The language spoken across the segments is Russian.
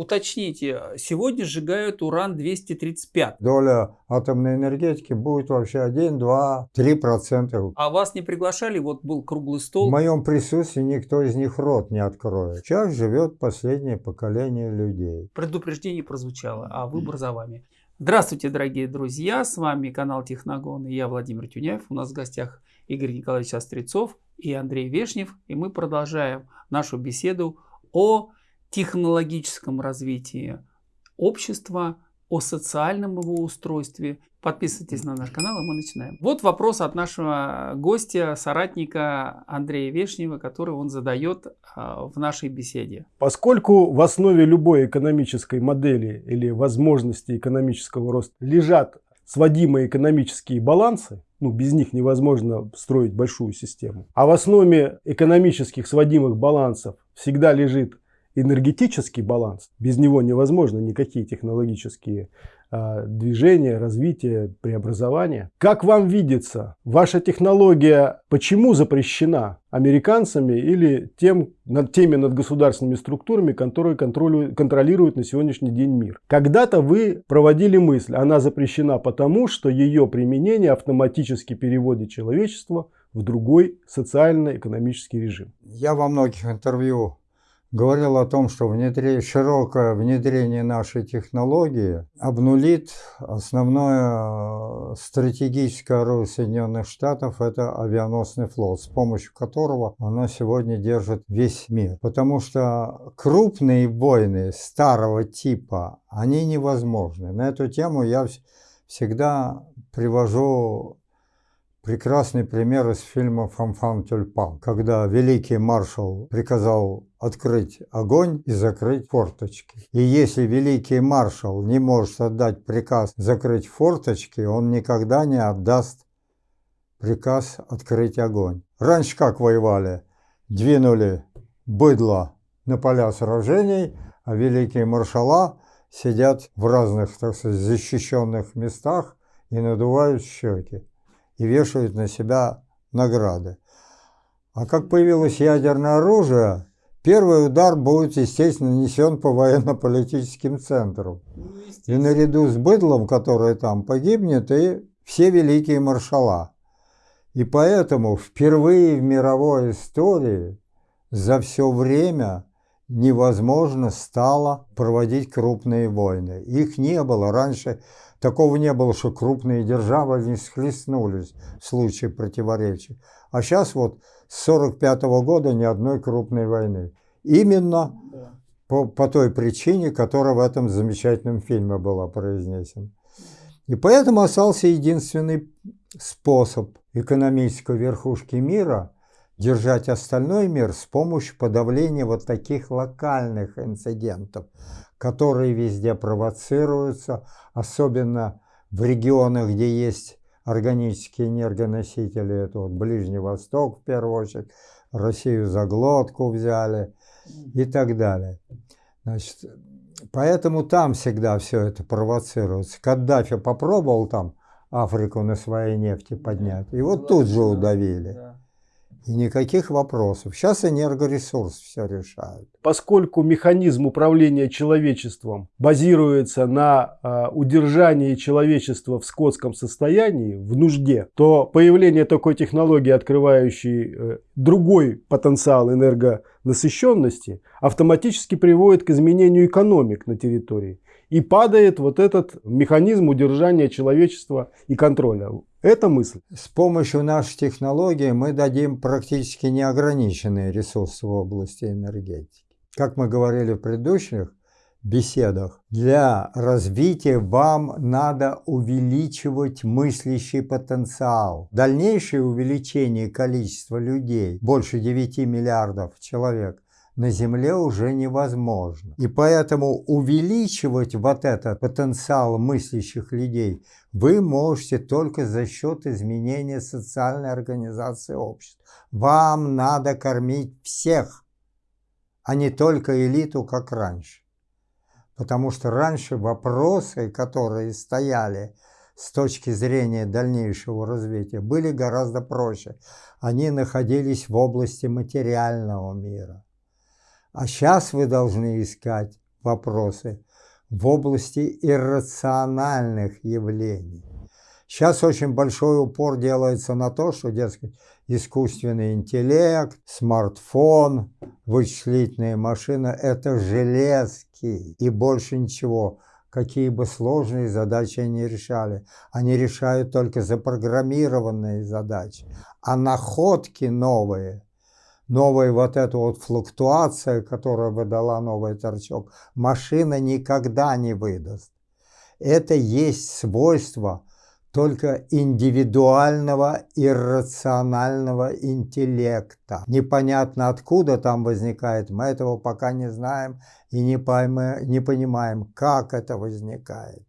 Уточните, сегодня сжигают уран-235. Доля атомной энергетики будет вообще 1, 2, 3 процента. А вас не приглашали? Вот был круглый стол. В моем присутствии никто из них рот не откроет. Сейчас живет последнее поколение людей. Предупреждение прозвучало, а выбор за вами. Здравствуйте, дорогие друзья! С вами канал Техногон и я, Владимир Тюняев. У нас в гостях Игорь Николаевич Острецов и Андрей Вешнев. И мы продолжаем нашу беседу о технологическом развитии общества, о социальном его устройстве. Подписывайтесь на наш канал, и мы начинаем. Вот вопрос от нашего гостя, соратника Андрея Вешнева, который он задает а, в нашей беседе. Поскольку в основе любой экономической модели или возможности экономического роста лежат сводимые экономические балансы, ну, без них невозможно строить большую систему, а в основе экономических сводимых балансов всегда лежит энергетический баланс, без него невозможно никакие технологические э, движения, развитие, преобразования. Как вам видится, ваша технология почему запрещена американцами или тем, над теми надгосударственными структурами, которые контролируют на сегодняшний день мир? Когда-то вы проводили мысль, она запрещена потому, что ее применение автоматически переводит человечество в другой социально-экономический режим. Я во многих интервью говорил о том, что внедрение, широкое внедрение нашей технологии обнулит основное э, стратегическое оружие Соединенных Штатов – это авианосный флот, с помощью которого она сегодня держит весь мир. Потому что крупные войны старого типа, они невозможны. На эту тему я всегда привожу прекрасный пример из фильма «Фанфан Тюльпан», когда великий маршал приказал открыть огонь и закрыть форточки. И если великий маршал не может отдать приказ закрыть форточки, он никогда не отдаст приказ открыть огонь. Раньше как воевали? Двинули быдло на поля сражений, а великие маршала сидят в разных, так сказать, защищенных местах и надувают щеки и вешают на себя награды. А как появилось ядерное оружие, первый удар будет, естественно, нанесен по военно-политическим центрам. Ну, и наряду с быдлом, которое там погибнет, и все великие маршала. И поэтому впервые в мировой истории за все время невозможно стало проводить крупные войны. Их не было. Раньше Такого не было, что крупные державы не схлестнулись в случае противоречий. А сейчас вот с 1945 -го года ни одной крупной войны. Именно да. по, по той причине, которая в этом замечательном фильме была произнесена. И поэтому остался единственный способ экономической верхушки мира держать остальной мир с помощью подавления вот таких локальных инцидентов, которые везде провоцируются, особенно в регионах, где есть органические энергоносители, это вот Ближний Восток в первую очередь, Россию за глотку взяли и так далее. Значит, поэтому там всегда все это провоцируется. Каддафи попробовал там Африку на своей нефти поднять, и вот тут же удавили. И никаких вопросов. Сейчас энергоресурс все решает. Поскольку механизм управления человечеством базируется на э, удержании человечества в скотском состоянии, в нужде, то появление такой технологии, открывающей э, другой потенциал энергонасыщенности, автоматически приводит к изменению экономик на территории. И падает вот этот механизм удержания человечества и контроля. Это мысль. С помощью нашей технологии мы дадим практически неограниченные ресурсы в области энергетики. Как мы говорили в предыдущих беседах, для развития вам надо увеличивать мыслящий потенциал. Дальнейшее увеличение количества людей, больше 9 миллиардов человек, на Земле уже невозможно. И поэтому увеличивать вот этот потенциал мыслящих людей вы можете только за счет изменения социальной организации общества. Вам надо кормить всех, а не только элиту, как раньше. Потому что раньше вопросы, которые стояли с точки зрения дальнейшего развития, были гораздо проще. Они находились в области материального мира. А сейчас вы должны искать вопросы в области иррациональных явлений. Сейчас очень большой упор делается на то, что, дескать, искусственный интеллект, смартфон, вычислительные машины – это железки и больше ничего. Какие бы сложные задачи они решали. Они решают только запрограммированные задачи. А находки новые, новая вот эта вот флуктуация, которая выдала новый торчок, машина никогда не выдаст. Это есть свойство – только индивидуального иррационального интеллекта. Непонятно откуда там возникает, мы этого пока не знаем и не, поймы, не понимаем, как это возникает.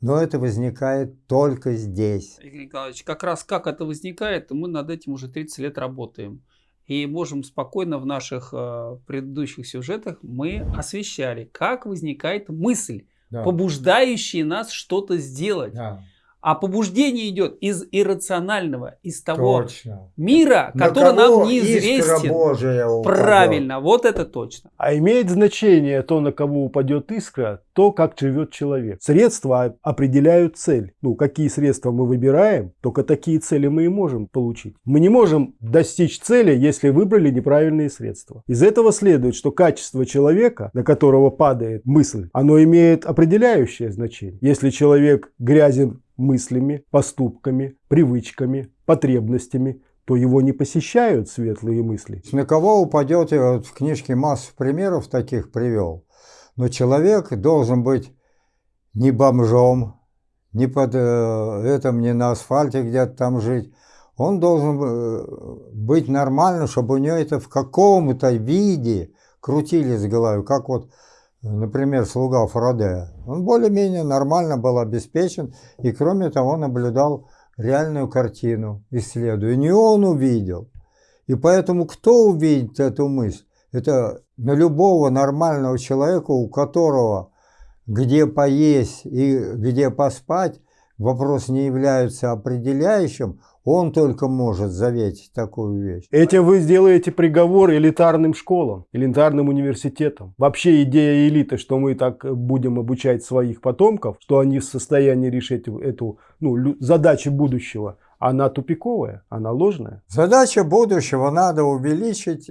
Но это возникает только здесь. Игорь Николаевич, как раз как это возникает, мы над этим уже 30 лет работаем. И можем спокойно в наших э, предыдущих сюжетах мы освещали, как возникает мысль, да. побуждающая нас что-то сделать. Да. А побуждение идет из иррационального, из того точно. мира, На который нам неизвестен. Божия Правильно, вот это точно. А имеет значение то, на кого упадет искра, то, как живет человек. Средства определяют цель. Ну, какие средства мы выбираем, только такие цели мы и можем получить. Мы не можем достичь цели, если выбрали неправильные средства. Из этого следует, что качество человека, на которого падает мысль, оно имеет определяющее значение. Если человек грязен мыслями, поступками, привычками, потребностями, то его не посещают светлые мысли. На кого упадет, я вот в книжке массу примеров таких привел, но человек должен быть не бомжом, не под э, этом, не на асфальте где-то там жить. Он должен э, быть нормально, чтобы у него это в каком-то виде крутились в голове, как вот например, слуга Фарадея, он более-менее нормально был обеспечен и, кроме того, наблюдал реальную картину, исследуя. Не он увидел. И поэтому кто увидит эту мысль? Это на любого нормального человека, у которого где поесть и где поспать, вопрос не является определяющим, он только может заветить такую вещь. Этим вы сделаете приговор элитарным школам, элитарным университетам. Вообще идея элиты, что мы так будем обучать своих потомков, что они в состоянии решить эту ну, задачу будущего, она тупиковая, она ложная. Задача будущего надо увеличить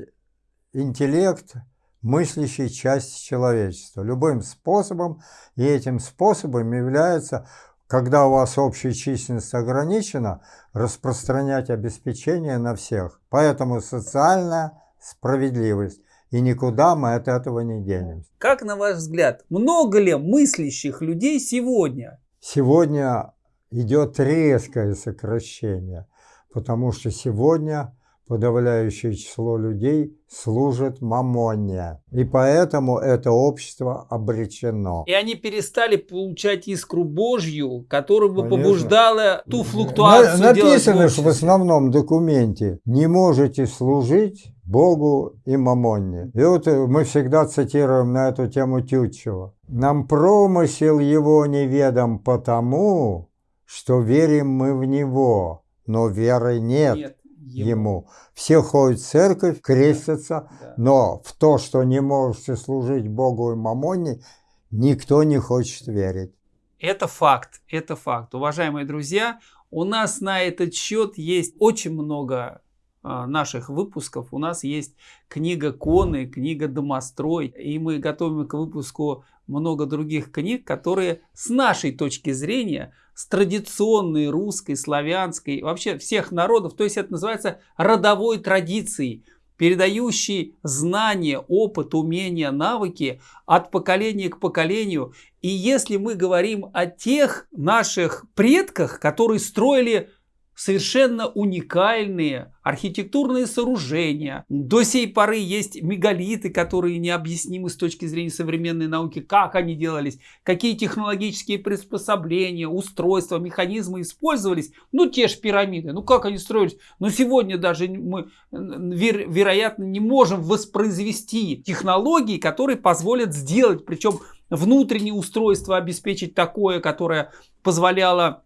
интеллект мыслящей части человечества любым способом, и этим способом является когда у вас общая численность ограничена, распространять обеспечение на всех. Поэтому социальная справедливость. И никуда мы от этого не денемся. Как на ваш взгляд, много ли мыслящих людей сегодня? Сегодня идет резкое сокращение, потому что сегодня подавляющее число людей служит мамоне. И поэтому это общество обречено. И они перестали получать искру Божью, которая бы Конечно. побуждала ту флуктуацию На, Написано в, в основном документе, не можете служить Богу и мамонне. И вот мы всегда цитируем на эту тему Тютчева. Нам промысел его неведом потому, что верим мы в него, но веры нет. нет ему. ему. Все ходят в церковь, крестятся, да. но в то, что не можете служить Богу и Мамоне, никто не хочет верить. Это факт, это факт. Уважаемые друзья, у нас на этот счет есть очень много а, наших выпусков. У нас есть книга Коны, книга Домострой, и мы готовим к выпуску много других книг, которые с нашей точки зрения с традиционной русской, славянской, вообще всех народов, то есть это называется родовой традицией, передающей знания, опыт, умения, навыки от поколения к поколению. И если мы говорим о тех наших предках, которые строили совершенно уникальные архитектурные сооружения. До сей поры есть мегалиты, которые необъяснимы с точки зрения современной науки, как они делались, какие технологические приспособления, устройства, механизмы использовались. Ну, те же пирамиды, ну как они строились. Но сегодня даже мы, веро вероятно, не можем воспроизвести технологии, которые позволят сделать, причем внутреннее устройство обеспечить такое, которое позволяло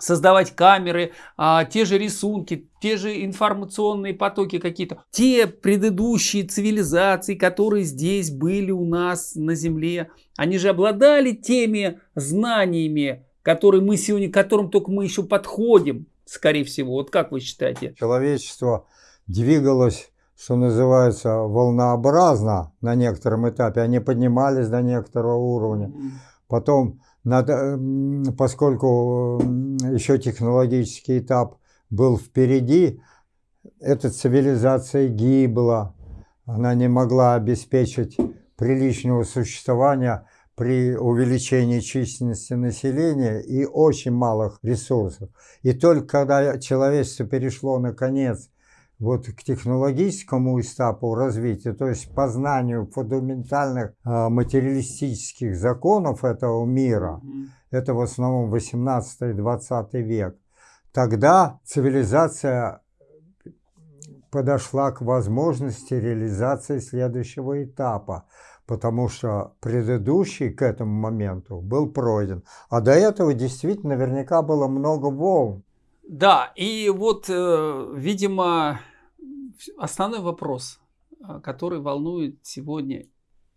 создавать камеры, а, те же рисунки, те же информационные потоки какие-то. Те предыдущие цивилизации, которые здесь были у нас на Земле, они же обладали теми знаниями, которые мы сегодня, к которым только мы еще подходим, скорее всего. Вот как вы считаете? Человечество двигалось что называется, волнообразно на некотором этапе. Они поднимались до некоторого уровня. Потом, надо, поскольку еще технологический этап был впереди, эта цивилизация гибла. Она не могла обеспечить приличного существования при увеличении численности населения и очень малых ресурсов. И только когда человечество перешло, наконец, вот к технологическому этапу развития, то есть познанию фундаментальных э, материалистических законов этого мира, mm -hmm. это в основном 18-20 век, тогда цивилизация подошла к возможности реализации следующего этапа, потому что предыдущий к этому моменту был пройден. А до этого действительно наверняка было много волн. Да, и вот, э, видимо, основной вопрос, э, который волнует сегодня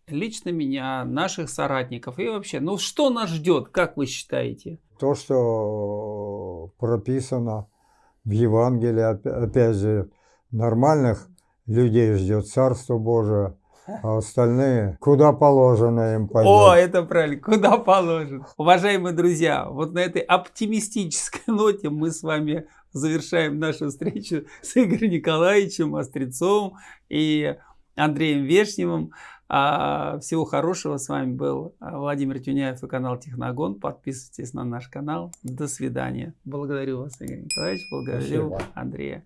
лично меня, наших соратников и вообще, ну что нас ждет, как вы считаете? То, что прописано в Евангелии, опять же, нормальных людей ждет Царство Божие, а остальные куда положено им пойдет. О, это правильно, куда положено. Уважаемые друзья, вот на этой оптимистической ноте мы с вами завершаем нашу встречу с Игорем Николаевичем Острецовым и Андреем Вешневым. А, всего хорошего. С вами был Владимир Тюняев и канал Техногон. Подписывайтесь на наш канал. До свидания. Благодарю вас, Игорь Николаевич. Благодарю Спасибо. Андрея.